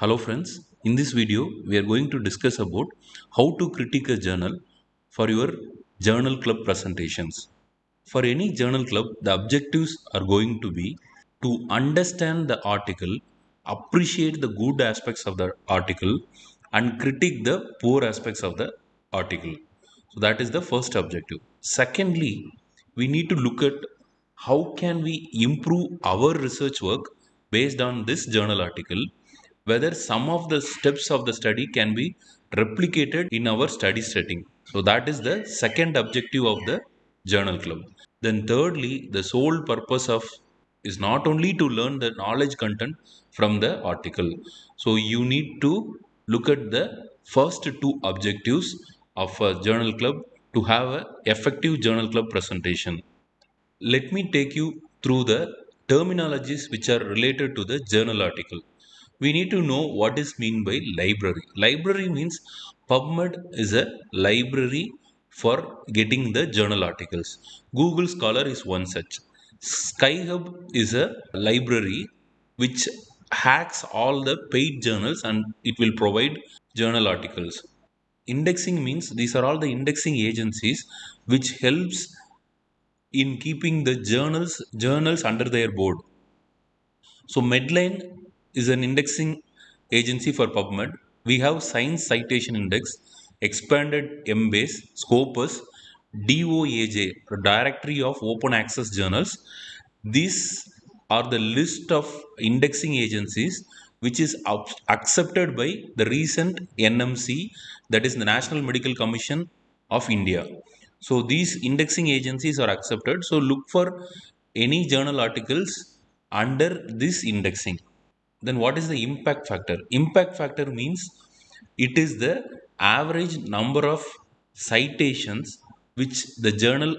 Hello friends, in this video we are going to discuss about how to critique a journal for your journal club presentations. For any journal club, the objectives are going to be to understand the article, appreciate the good aspects of the article and critique the poor aspects of the article. So that is the first objective. Secondly, we need to look at how can we improve our research work based on this journal article whether some of the steps of the study can be replicated in our study setting. So that is the second objective of the journal club. Then thirdly, the sole purpose of is not only to learn the knowledge content from the article. So you need to look at the first two objectives of a journal club to have an effective journal club presentation. Let me take you through the terminologies which are related to the journal article we need to know what is mean by library. Library means PubMed is a library for getting the journal articles. Google Scholar is one such. SciHub is a library which hacks all the paid journals and it will provide journal articles. Indexing means these are all the indexing agencies which helps in keeping the journals journals under their board. So Medline is an indexing agency for PubMed. We have Science Citation Index, Expanded Embase, Scopus, DOAJ, Directory of Open Access Journals. These are the list of indexing agencies which is accepted by the recent NMC, that is the National Medical Commission of India. So these indexing agencies are accepted. So look for any journal articles under this indexing then what is the impact factor? Impact factor means it is the average number of citations which the journal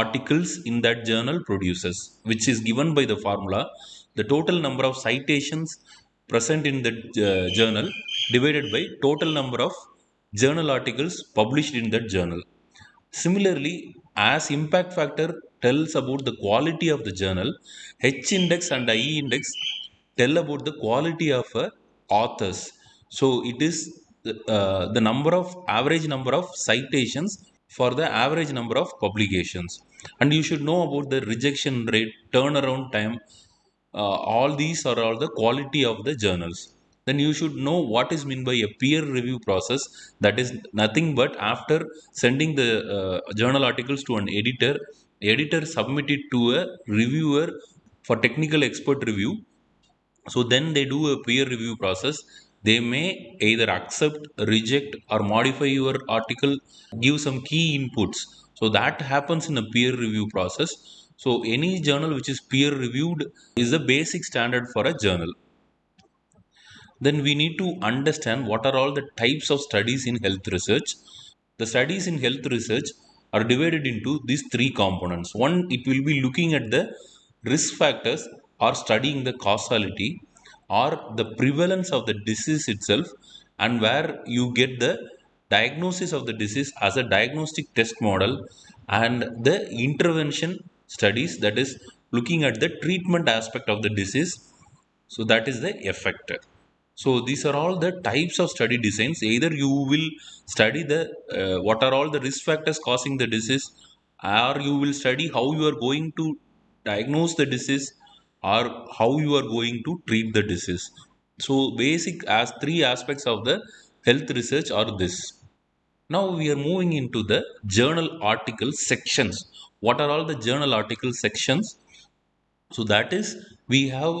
articles in that journal produces which is given by the formula. The total number of citations present in the uh, journal divided by total number of journal articles published in that journal. Similarly as impact factor tells about the quality of the journal h index and i index tell about the quality of uh, authors. So it is uh, the number of average number of citations for the average number of publications. And you should know about the rejection rate, turnaround time. Uh, all these are all the quality of the journals. Then you should know what is meant by a peer review process. That is nothing but after sending the uh, journal articles to an editor, editor submit it to a reviewer for technical expert review so then they do a peer review process. They may either accept, reject, or modify your article, give some key inputs. So that happens in a peer review process. So any journal which is peer reviewed is the basic standard for a journal. Then we need to understand what are all the types of studies in health research. The studies in health research are divided into these three components. One, it will be looking at the risk factors or studying the causality or the prevalence of the disease itself and where you get the diagnosis of the disease as a diagnostic test model and the intervention studies that is looking at the treatment aspect of the disease. So that is the effect. So these are all the types of study designs. Either you will study the uh, what are all the risk factors causing the disease or you will study how you are going to diagnose the disease or how you are going to treat the disease. So basic as three aspects of the health research are this. Now we are moving into the journal article sections. What are all the journal article sections? So that is we have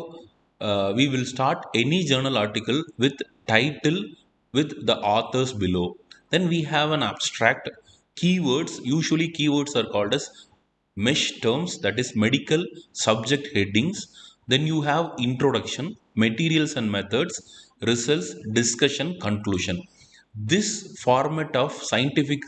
uh, we will start any journal article with title with the authors below. Then we have an abstract keywords. Usually keywords are called as mesh terms that is medical subject headings then you have introduction materials and methods results discussion conclusion this format of scientific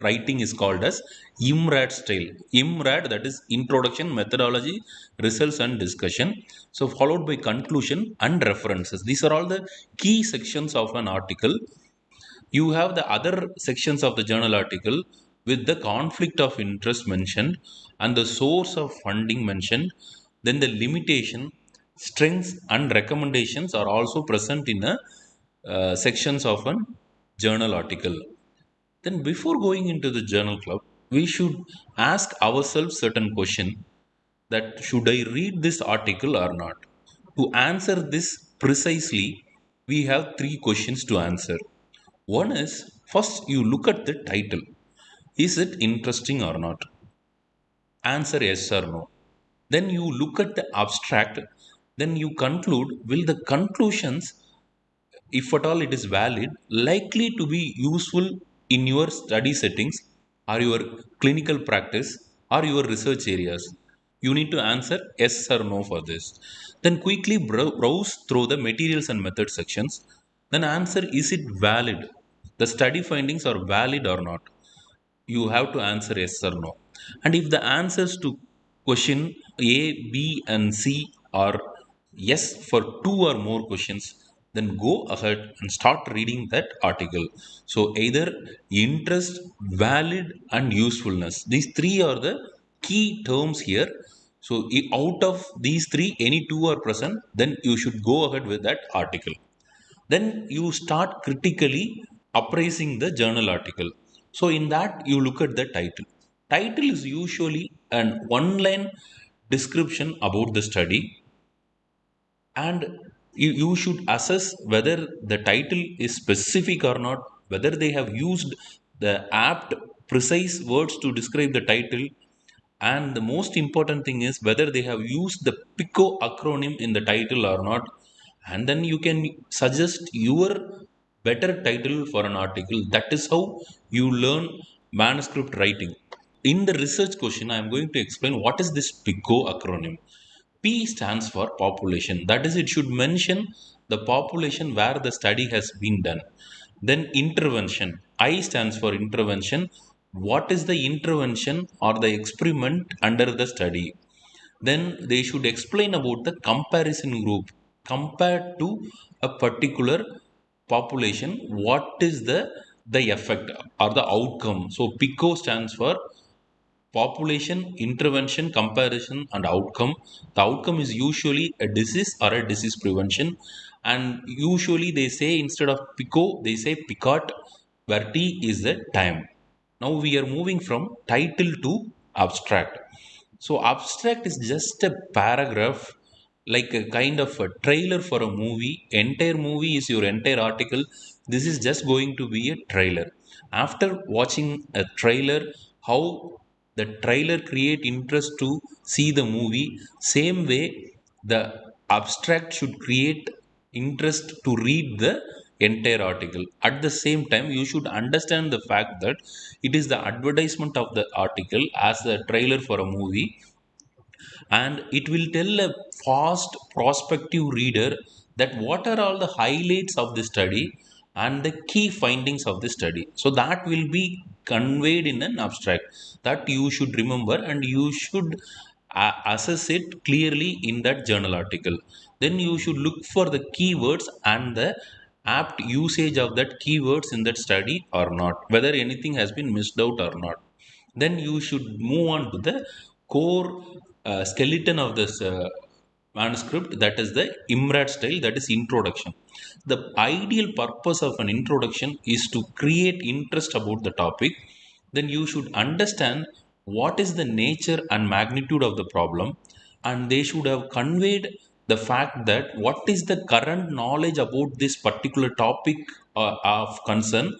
writing is called as IMRAD style. IMRAD that is introduction, methodology, results and discussion. So followed by conclusion and references. These are all the key sections of an article. You have the other sections of the journal article with the conflict of interest mentioned and the source of funding mentioned, then the limitation, strengths and recommendations are also present in a uh, sections of a journal article. Then before going into the journal club we should ask ourselves certain question that should i read this article or not? To answer this precisely we have three questions to answer. One is first you look at the title. Is it interesting or not? Answer yes or no then you look at the abstract then you conclude will the conclusions if at all it is valid likely to be useful in your study settings or your clinical practice or your research areas? You need to answer yes or no for this. Then quickly browse through the materials and method sections. Then answer is it valid? The study findings are valid or not? You have to answer yes or no. And if the answers to question a b and c are yes for two or more questions then go ahead and start reading that article. So either interest valid and usefulness. These three are the key terms here. So out of these three any two are present then you should go ahead with that article. Then you start critically appraising the journal article. So in that you look at the title title is usually an one line description about the study. And you, you should assess whether the title is specific or not whether they have used the apt precise words to describe the title. And the most important thing is whether they have used the pico acronym in the title or not. And then you can suggest your better title for an article. That is how you learn manuscript writing in the research question i am going to explain what is this pico acronym P stands for population. That is, it should mention the population where the study has been done. Then intervention. I stands for intervention. What is the intervention or the experiment under the study? Then they should explain about the comparison group compared to a particular population. What is the the effect or the outcome? So PICO stands for population intervention comparison and outcome. The outcome is usually a disease or a disease prevention. And usually they say instead of pico they say picot. Where t is the time. Now we are moving from title to abstract. So abstract is just a paragraph like a kind of a trailer for a movie. Entire movie is your entire article. This is just going to be a trailer. After watching a trailer how the trailer create interest to see the movie. Same way the abstract should create interest to read the entire article. At the same time you should understand the fact that it is the advertisement of the article as the trailer for a movie. And it will tell a fast prospective reader that what are all the highlights of the study and the key findings of the study. So that will be conveyed in an abstract that you should remember and you should uh, assess it clearly in that journal article. Then you should look for the keywords and the apt usage of that keywords in that study or not whether anything has been missed out or not. Then you should move on to the core uh, skeleton of this uh, manuscript that is the IMRAD style that is introduction. The ideal purpose of an introduction is to create interest about the topic. Then you should understand what is the nature and magnitude of the problem and they should have conveyed the fact that what is the current knowledge about this particular topic uh, of concern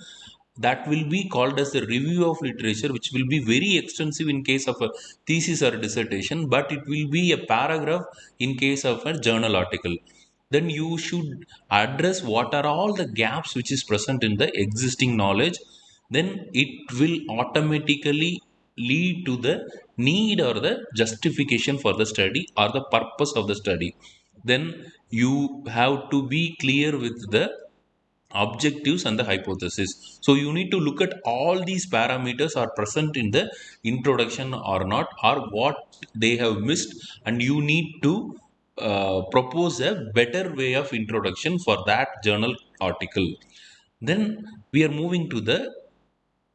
that will be called as the review of literature which will be very extensive in case of a thesis or a dissertation but it will be a paragraph in case of a journal article. Then you should address what are all the gaps which is present in the existing knowledge. Then it will automatically lead to the need or the justification for the study or the purpose of the study. Then you have to be clear with the objectives and the hypothesis. So you need to look at all these parameters are present in the introduction or not or what they have missed and you need to uh, propose a better way of introduction for that journal article. Then we are moving to the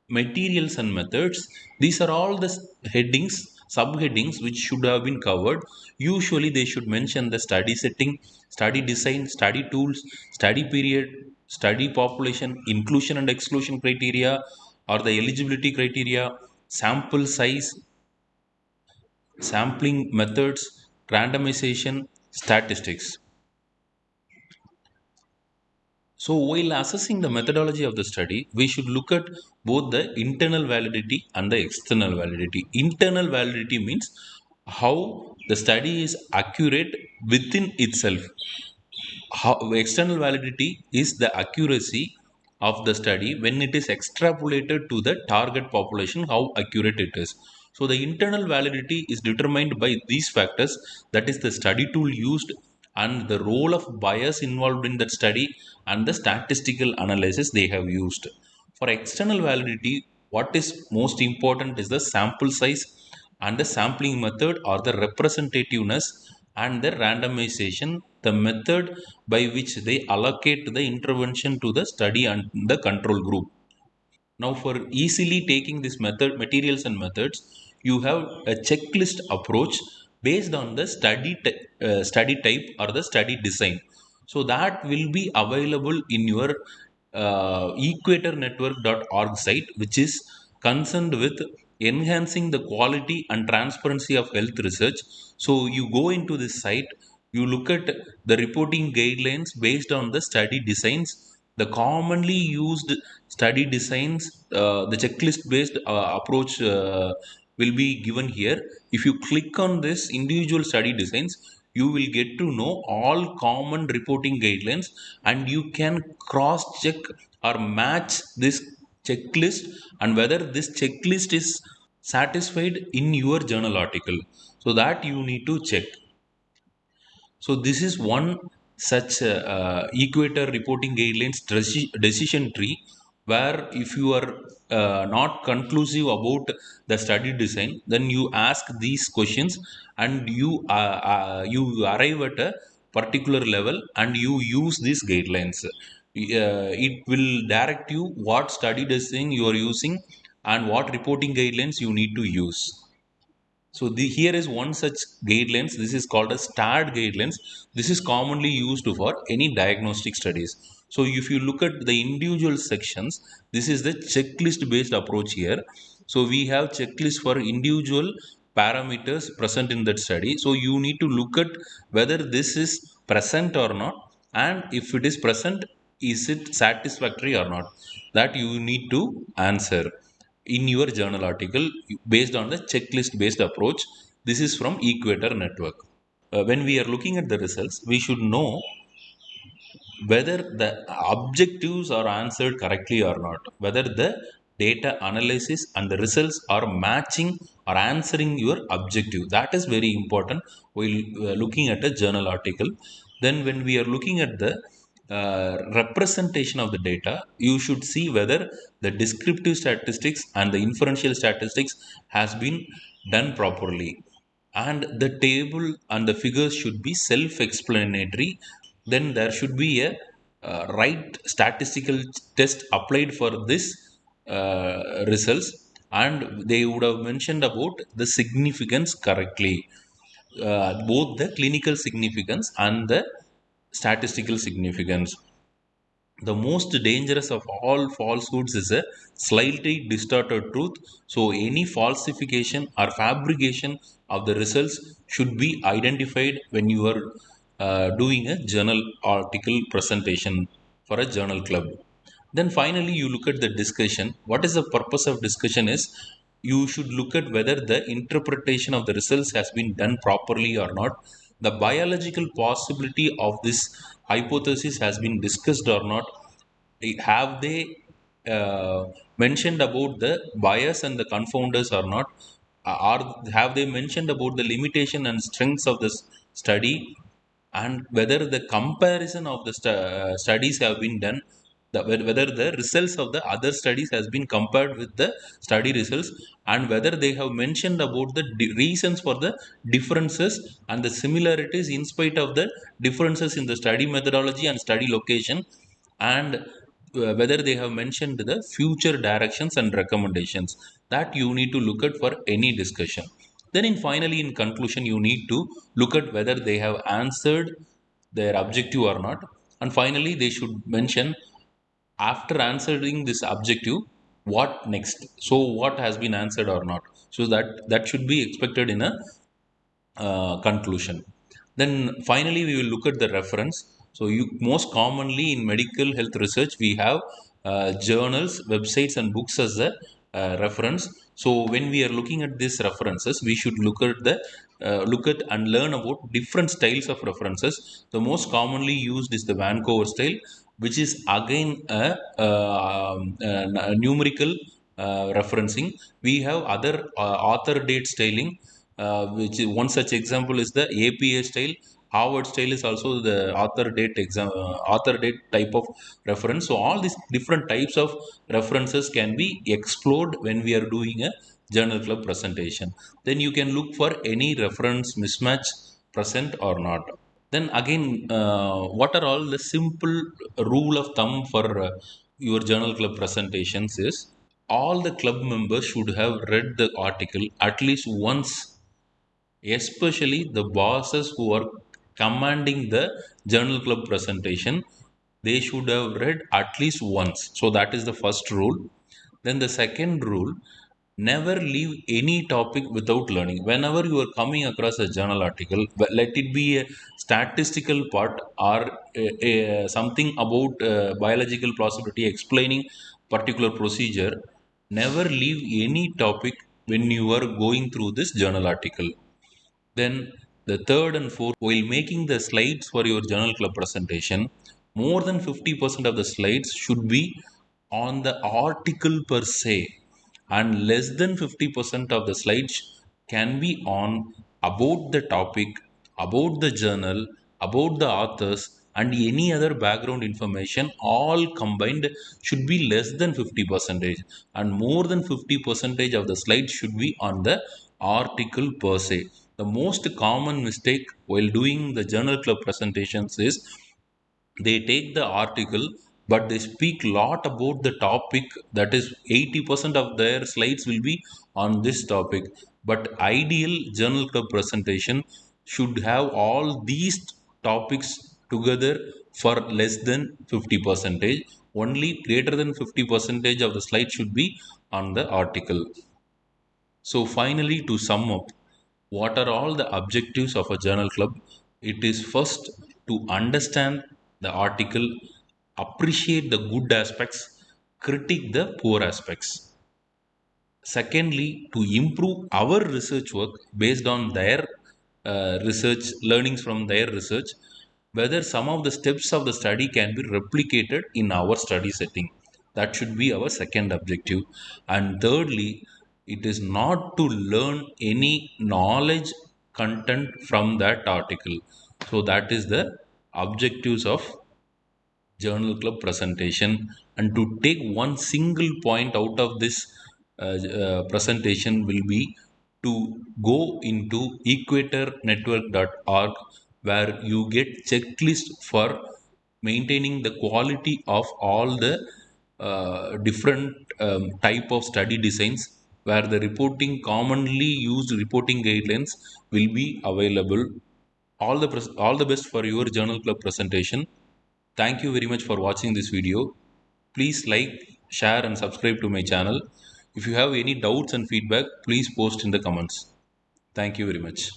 materials and methods. These are all the headings subheadings which should have been covered. Usually, they should mention the study setting, study design, study tools, study period, study population, inclusion and exclusion criteria, or the eligibility criteria, sample size, sampling methods, randomization, statistics. So, while assessing the methodology of the study, we should look at both the internal validity and the external validity. Internal validity means how the study is accurate within itself. How, external validity is the accuracy of the study when it is extrapolated to the target population, how accurate it is. So, the internal validity is determined by these factors that is, the study tool used and the role of bias involved in that study and the statistical analysis they have used. For external validity, what is most important is the sample size and the sampling method or the representativeness and the randomization, the method by which they allocate the intervention to the study and the control group. Now, for easily taking this method, materials and methods, you have a checklist approach based on the study uh, study type or the study design. So that will be available in your uh, equatornetwork.org site, which is concerned with enhancing the quality and transparency of health research. So you go into this site, you look at the reporting guidelines based on the study designs, the commonly used study designs, uh, the checklist based uh, approach uh, will be given here. If you click on this individual study designs, you will get to know all common reporting guidelines and you can cross check or match this checklist and whether this checklist is satisfied in your journal article. So that you need to check. So this is one such uh, uh, equator reporting guidelines decision tree where if you are uh, not conclusive about the study design then you ask these questions and you uh, uh, you arrive at a particular level and you use these guidelines. Uh, it will direct you what study design you are using and what reporting guidelines you need to use so the, here is one such guidelines. This is called a STARD guidelines. This is commonly used for any diagnostic studies. So if you look at the individual sections, this is the checklist based approach here. So we have checklist for individual parameters present in that study. So you need to look at whether this is present or not and if it is present, is it satisfactory or not? That you need to answer in your journal article based on the checklist based approach. This is from Equator Network. Uh, when we are looking at the results, we should know whether the objectives are answered correctly or not, whether the data analysis and the results are matching or answering your objective. That is very important while uh, looking at a journal article. Then, when we are looking at the uh, representation of the data, you should see whether the descriptive statistics and the inferential statistics has been done properly. And the table and the figures should be self-explanatory. Then there should be a uh, right statistical test applied for this uh, results and they would have mentioned about the significance correctly uh, both the clinical significance and the statistical significance. The most dangerous of all falsehoods is a slightly distorted truth. So, any falsification or fabrication of the results should be identified when you are uh, doing a journal article presentation for a journal club. Then finally, you look at the discussion. What is the purpose of discussion is you should look at whether the interpretation of the results has been done properly or not the biological possibility of this hypothesis has been discussed or not? Have they uh, mentioned about the bias and the confounders or not? Or have they mentioned about the limitation and strengths of this study? And whether the comparison of the uh, studies have been done the, whether the results of the other studies has been compared with the study results and whether they have mentioned about the reasons for the differences and the similarities in spite of the differences in the study methodology and study location and uh, whether they have mentioned the future directions and recommendations. That you need to look at for any discussion. Then in finally in conclusion you need to look at whether they have answered their objective or not. And finally they should mention after answering this objective what next? So what has been answered or not? So that that should be expected in a uh, conclusion. Then finally we will look at the reference. So you most commonly in medical health research we have uh, journals websites and books as a uh, reference. So when we are looking at these references we should look at the uh, look at and learn about different styles of references the most commonly used is the vancouver style which is again a, um, a numerical uh, referencing we have other uh, author date styling uh, which is one such example is the APA style. Harvard style is also the author date exam, uh, author date type of reference. So all these different types of references can be explored when we are doing a journal club presentation. Then you can look for any reference mismatch present or not. Then again, uh, what are all the simple rule of thumb for uh, your journal club presentations is all the club members should have read the article at least once especially the bosses who are commanding the journal club presentation they should have read at least once so that is the first rule then the second rule never leave any topic without learning. Whenever you are coming across a journal article let it be a statistical part or a, a, something about uh, biological plausibility explaining particular procedure never leave any topic when you are going through this journal article. Then the third and fourth, while making the slides for your journal club presentation, more than 50% of the slides should be on the article per se and less than 50% of the slides can be on about the topic, about the journal, about the authors and any other background information all combined should be less than 50 percentage and more than 50 percentage of the slides should be on the article per se. The most common mistake while doing the journal club presentations is they take the article but they speak lot about the topic that is 80% of their slides will be on this topic. But ideal journal club presentation should have all these topics together for less than 50 percentage. Only greater than 50 percentage of the slide should be on the article. So finally to sum up what are all the objectives of a journal club? It is first to understand the article appreciate the good aspects critique the poor aspects. Secondly to improve our research work based on their uh, research learnings from their research whether some of the steps of the study can be replicated in our study setting. That should be our second objective. And thirdly it is not to learn any knowledge content from that article. So that is the objectives of journal club presentation and to take one single point out of this uh, uh, presentation will be to go into equatornetwork.org where you get checklist for maintaining the quality of all the uh, different um, type of study designs where the reporting commonly used reporting guidelines will be available. All the all the best for your journal club presentation thank you very much for watching this video. Please like share and subscribe to my channel. If you have any doubts and feedback please post in the comments. Thank you very much